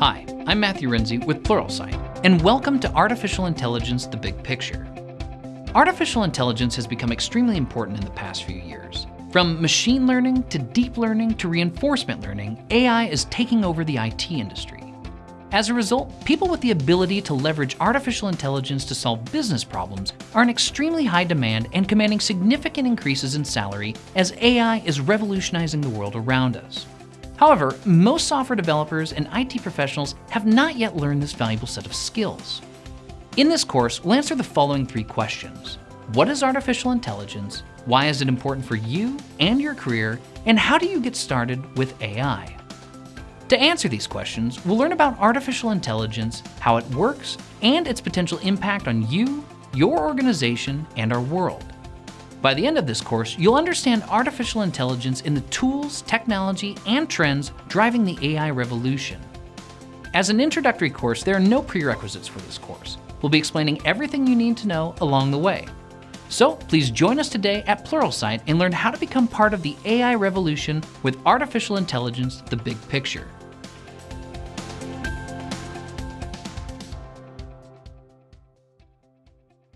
I'm Matthew Renze with Pluralsight, and welcome to Artificial Intelligence The Big Picture. Artificial intelligence has become extremely important in the past few years. From machine learning to deep learning to reinforcement learning, AI is taking over the IT industry. As a result, people with the ability to leverage artificial intelligence to solve business problems are in extremely high demand and commanding significant increases in salary as AI is revolutionizing the world around us. However, most software developers and IT professionals have not yet learned this valuable set of skills. In this course, we'll answer the following three questions. What is artificial intelligence? Why is it important for you and your career? And how do you get started with AI? To answer these questions, we'll learn about artificial intelligence, how it works, and its potential impact on you, your organization, and our world. By the end of this course, you'll understand artificial intelligence in the tools, technology, and trends driving the AI revolution. As an introductory course, there are no prerequisites for this course. We'll be explaining everything you need to know along the way. So please join us today at Pluralsight and learn how to become part of the AI revolution with artificial intelligence, the big picture.